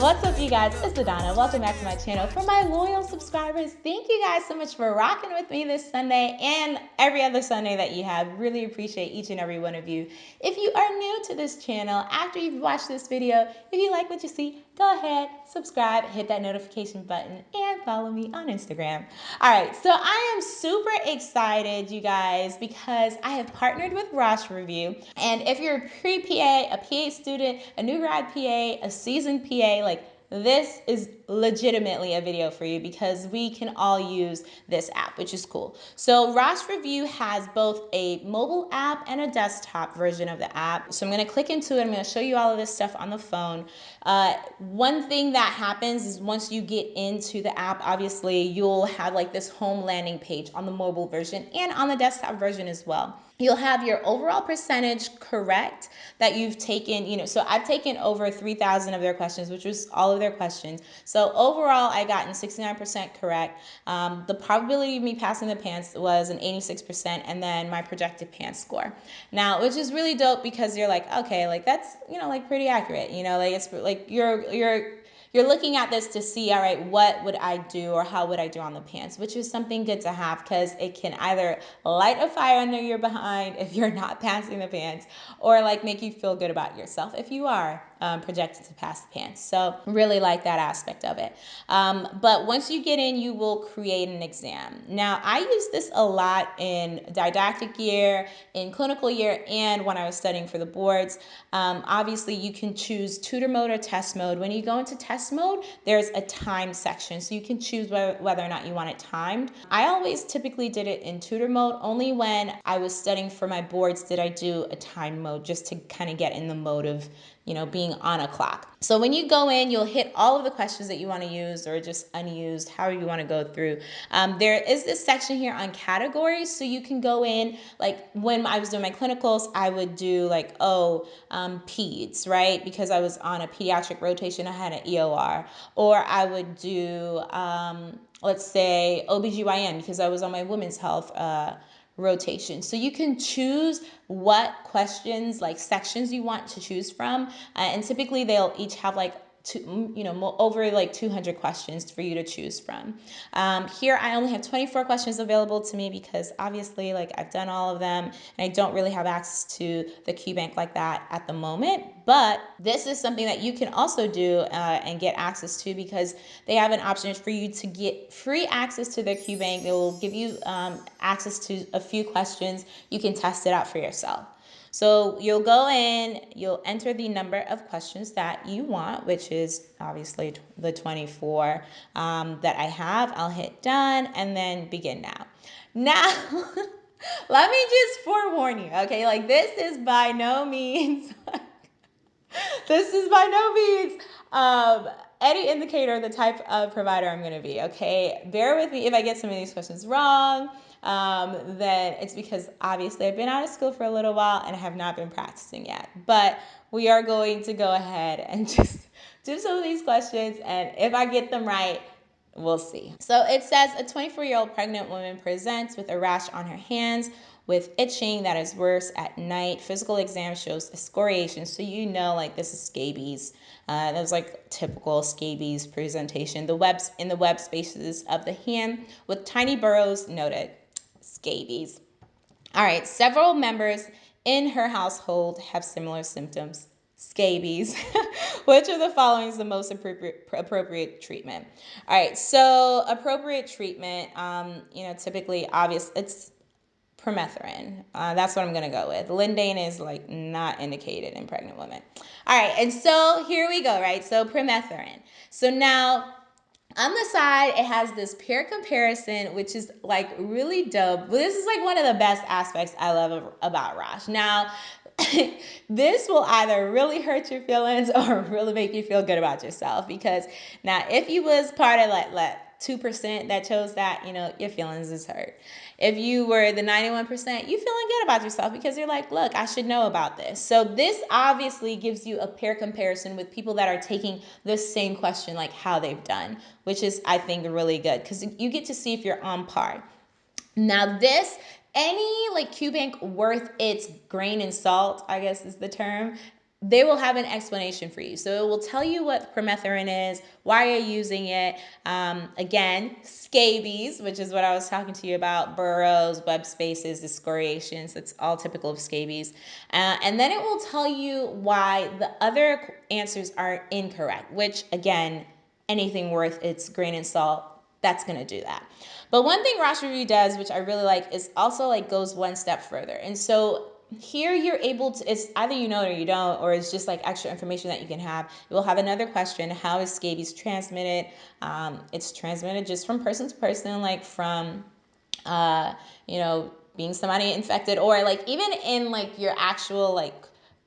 what's up you guys? It's Adana. Welcome back to my channel. For my loyal subscribers, thank you guys so much for rocking with me this Sunday and every other Sunday that you have. Really appreciate each and every one of you. If you are new to this channel, after you've watched this video, if you like what you see, go ahead, subscribe, hit that notification button, and follow me on Instagram. All right, so I am super excited, you guys, because I have partnered with Rosh Review. And if you're a pre-PA, a PA student, a new grad PA, a seasoned PA, like this is legitimately a video for you because we can all use this app, which is cool. So Rosh Review has both a mobile app and a desktop version of the app. So I'm gonna click into it. I'm gonna show you all of this stuff on the phone. Uh, one thing that happens is once you get into the app, obviously you'll have like this home landing page on the mobile version and on the desktop version as well you'll have your overall percentage correct that you've taken you know so i've taken over 3000 of their questions which was all of their questions so overall i gotten 69% correct. Um, the probability of me passing the PANCE was an 86% and then my projected PANCE score. Now which is really dope because you're like okay like that's you know like pretty accurate you know like it's like you're you're you're looking at this to see, all right, what would I do or how would I do on the PANCE, which is something good to have because it can either light a fire under your behind if you're not passing the PANCE or like make you feel good about yourself if you are um, projected to pass the PANCE. So really like that aspect of it. Um, but once you get in, you will create an exam. Now I use this a lot in didactic year, in clinical year, and when I was studying for the boards. Um, obviously you can choose tutor mode or test mode. When you go into test mode, there's a time section. So you can choose whether, whether or not you want it timed. I always typically did it in tutor mode. Only when I was studying for my boards did I do a time mode just to kind of get in the mode of you know, being on a clock. So when you go in, you'll hit all of the questions that you want to use or just unused, however you want to go through. Um, there is this section here on categories. So you can go in, like when I was doing my clinicals, I would do like, oh, um, peds, right? Because I was on a pediatric rotation, I had an EOR. Or I would do, um, let's say, OBGYN because I was on my women's health uh, rotation. So you can choose what questions, like sections you want to choose from. Uh, and typically they'll each have like two, you know, over like 200 questions for you to choose from. Um, here I only have 24 questions available to me because obviously like I've done all of them and I don't really have access to the QBank like that at the moment. But this is something that you can also do uh, and get access to because they have an option for you to get free access to their QBank. They will give you um, access to a few questions. You can test it out for yourself. So you'll go in, you'll enter the number of questions that you want, which is obviously the 24 um, that I have. I'll hit done and then begin now. Now, let me just forewarn you, okay? Like this is by no means, this is by no means um, any indicator of the type of provider I'm gonna be, okay? Bear with me if I get some of these questions wrong um, then it's because obviously I've been out of school for a little while and I have not been practicing yet. But we are going to go ahead and just do some of these questions. And if I get them right, we'll see. So it says a 24 year old pregnant woman presents with a rash on her hands with itching that is worse at night. Physical exam shows excoriation. So you know like this is scabies. Uh, that was like typical scabies presentation. The webs in the web spaces of the hand with tiny burrows noted scabies. All right, several members in her household have similar symptoms. Scabies. Which of the following is the most appropriate, appropriate treatment? All right, so appropriate treatment, um, you know, typically obvious, it's permethrin. Uh, that's what I'm going to go with. Lindane is like not indicated in pregnant women. All right, and so here we go, right? So permethrin. So now on the side, it has this peer comparison, which is like really dope. This is like one of the best aspects I love about Rosh. Now, this will either really hurt your feelings or really make you feel good about yourself because now if you was part of like, like 2% that chose that, you know, your feelings is hurt. If you were the 91%, you feeling good about yourself because you're like, look, I should know about this. So this obviously gives you a peer comparison with people that are taking the same question, like how they've done, which is, I think, really good because you get to see if you're on par. Now this any like QBank worth its grain and salt, I guess is the term, they will have an explanation for you. So it will tell you what permethrin is, why you're using it. Um, again, scabies, which is what I was talking to you about, burrows, web spaces, excoriations. It's all typical of scabies. Uh, and then it will tell you why the other answers are incorrect, which again, anything worth its grain and salt, that's going to do that. But one thing Rosh Review does, which I really like, is also like goes one step further. And so here you're able to it's either you know it or you don't or it's just like extra information that you can have. Will have another question how is scabies transmitted? Um, it's transmitted just from person to person like from uh, you know being somebody infected or like even in like your actual like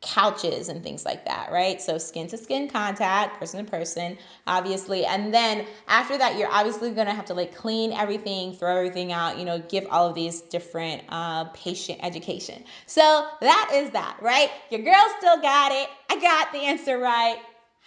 couches and things like that, right? So skin to skin contact, person to person, obviously. And then after that, you're obviously gonna have to like clean everything, throw everything out, you know, give all of these different uh, patient education. So that is that, right? Your girl still got it. I got the answer right.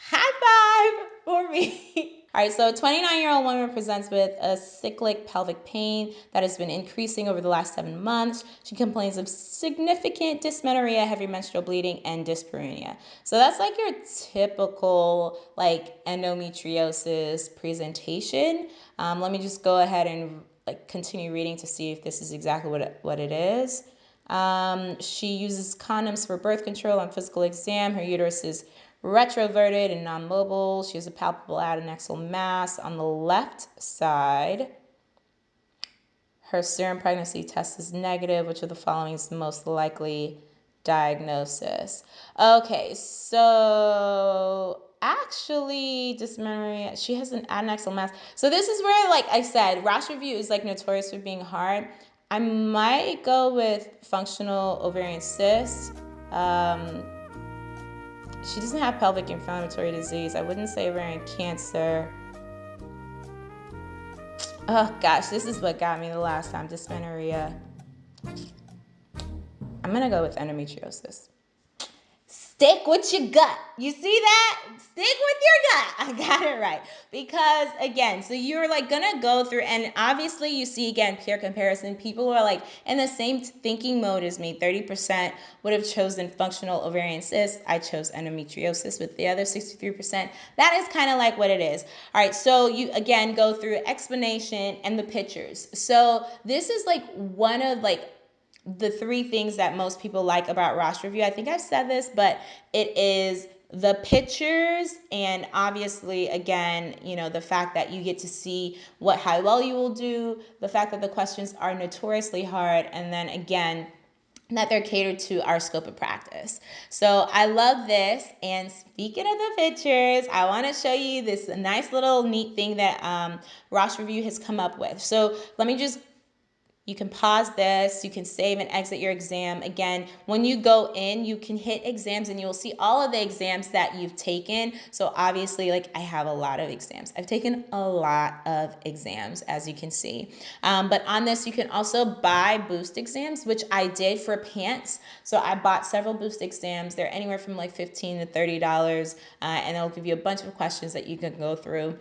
High five for me. All right, so a 29 year old woman presents with a cyclic pelvic pain that has been increasing over the last seven months. She complains of significant dysmenorrhea, heavy menstrual bleeding, and dyspareunia. So that's like your typical like endometriosis presentation. Um, let me just go ahead and like continue reading to see if this is exactly what it, what it is. Um, she uses condoms for birth control on physical exam. Her uterus is retroverted and non-mobile. She has a palpable adnexal mass on the left side. Her serum pregnancy test is negative. Which of the following is the most likely diagnosis? Okay, so actually dysmenorrhea she has an adnexal mass so this is where like i said Rosh review is like notorious for being hard i might go with functional ovarian cyst um, she doesn't have pelvic inflammatory disease. I wouldn't say ovarian cancer. Oh gosh, this is what got me the last time dysmenorrhea. I'm gonna go with endometriosis. Stick with your gut. You see that? Stick with your gut. I got it right. Because again, so you're like gonna go through, and obviously you see again peer comparison. People who are like in the same thinking mode as me. 30% would have chosen functional ovarian cyst. I chose endometriosis with the other 63%. That is kind of like what it is. All right, so you again go through explanation and the pictures. So this is like one of like the three things that most people like about Rosh Review. I think I've said this, but it is the pictures and obviously again you know the fact that you get to see what how well you will do the fact that the questions are notoriously hard and then again that they're catered to our scope of practice. So I love this. And speaking of the pictures, I want to show you this nice little neat thing that um, Rosh Review has come up with. So let me just you can pause this, you can save and exit your exam. Again, when you go in, you can hit exams and you'll see all of the exams that you've taken. So obviously, like I have a lot of exams. I've taken a lot of exams, as you can see. Um, but on this, you can also buy boost exams, which I did for PANCE. So I bought several boost exams. They're anywhere from like 15 to $30, uh, and they'll give you a bunch of questions that you can go through.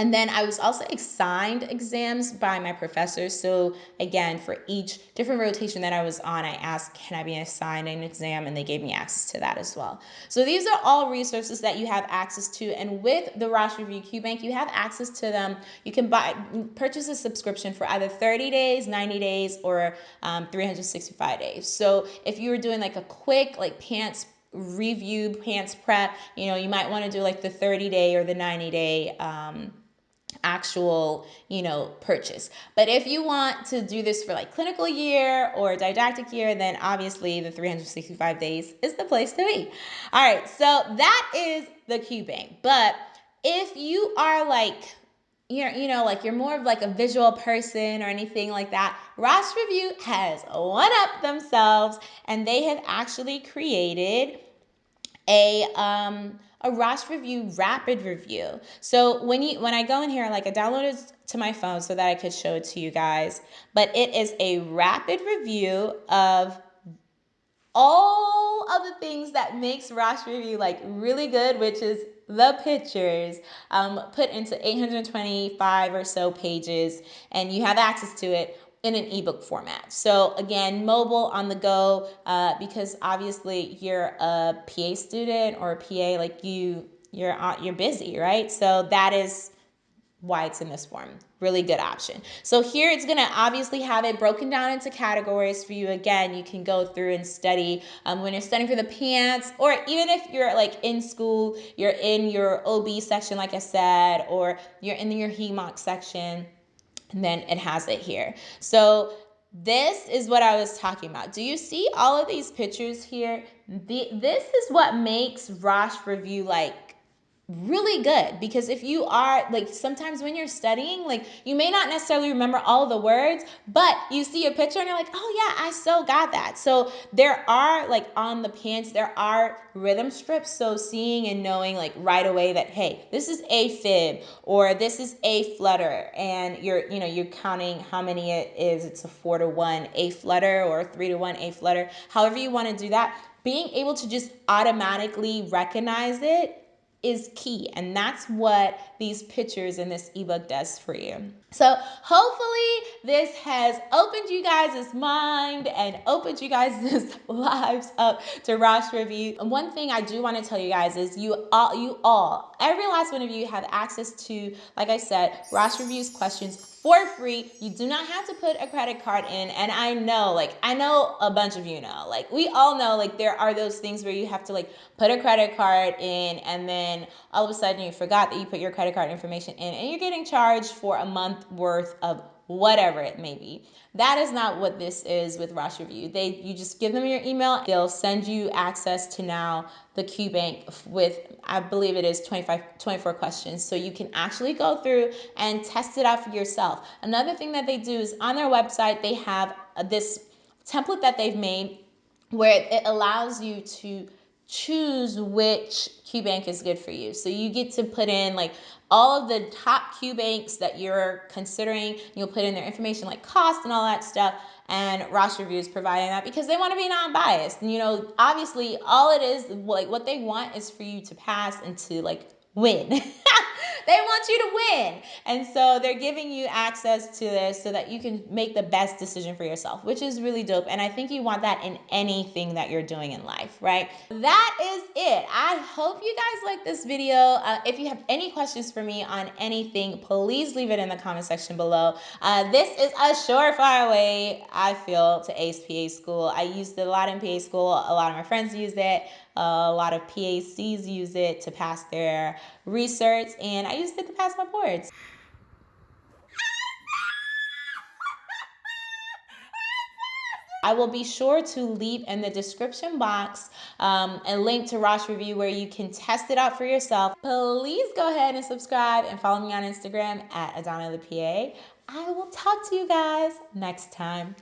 And then I was also assigned exams by my professors. So again, for each different rotation that I was on, I asked, can I be assigned an exam? And they gave me access to that as well. So these are all resources that you have access to. And with the Rosh Review Q Bank, you have access to them. You can buy, purchase a subscription for either 30 days, 90 days, or um, 365 days. So if you were doing like a quick like PANCE review PANCE prep you know you might want to do like the 30 day or the 90 day um, actual, you know, purchase. But if you want to do this for like clinical year or didactic year, then obviously the 365 days is the place to be. All right, so that is the Q Bank. But if you are like you're, you know, like you're more of like a visual person or anything like that, Rosh Review has one up themselves and they have actually created a um a Rosh review rapid review. So when you when I go in here, like I downloaded to my phone so that I could show it to you guys, but it is a rapid review of all of the things that makes Rosh review like really good, which is the pictures um, put into 825 or so pages, and you have access to it in an ebook format. So again, mobile on the go, uh, because obviously you're a PA student or a PA, like you, you're you're busy, right? So that is why it's in this form. Really good option. So here it's gonna obviously have it broken down into categories for you. Again, you can go through and study um, when you're studying for the PANCE, or even if you're like in school, you're in your OB section, like I said, or you're in your HEMOC section, then it has it here. So this is what I was talking about. Do you see all of these pictures here? The, this is what makes Rosh Review like really good because if you are like sometimes when you're studying like you may not necessarily remember all the words but you see a picture and you're like oh yeah i still got that. So there are like on the PANCE there are rhythm strips so seeing and knowing like right away that hey this is a fib or this is a flutter and you're you know you're counting how many it is. It's a four to one a flutter or three to one a flutter however you want to do that. Being able to just automatically recognize it is key. And that's what these pictures in this ebook does for you. So hopefully this has opened you guys' mind and opened you guys' lives up to Rosh Review. And one thing I do want to tell you guys is you all, you all, every last one of you have access to, like I said, Rosh Review's questions for free. You do not have to put a credit card in. And I know, like, I know a bunch of you know, like, we all know, like, there are those things where you have to, like, put a credit card in and then all of a sudden you forgot that you put your credit card information in and you're getting charged for a month worth of whatever it may be. That is not what this is with Rosh Review. They you just give them your email, they'll send you access to now the QBank with I believe it is 25 24 questions. So you can actually go through and test it out for yourself. Another thing that they do is on their website they have uh, this template that they've made where it allows you to choose which QBank is good for you. So you get to put in like all of the top QBanks that you're considering. You'll put in their information like cost and all that stuff. And Rosh Review is providing that because they want to be non-biased. And you know, obviously all it is like what they want is for you to pass and to like win. they want you to win. And so they're giving you access to this so that you can make the best decision for yourself, which is really dope. And I think you want that in anything that you're doing in life, right? That is it. I hope you guys like this video. Uh, if you have any questions for me on anything, please leave it in the comment section below. Uh, this is a surefire way, I feel, to ace PA school. I used it a lot in PA school. A lot of my friends used it. A lot of PACs use it to pass their research, and I used it to pass my boards. I will be sure to leave in the description box um, a link to Rosh Review where you can test it out for yourself. Please go ahead and subscribe and follow me on Instagram at Adana the PA. I will talk to you guys next time.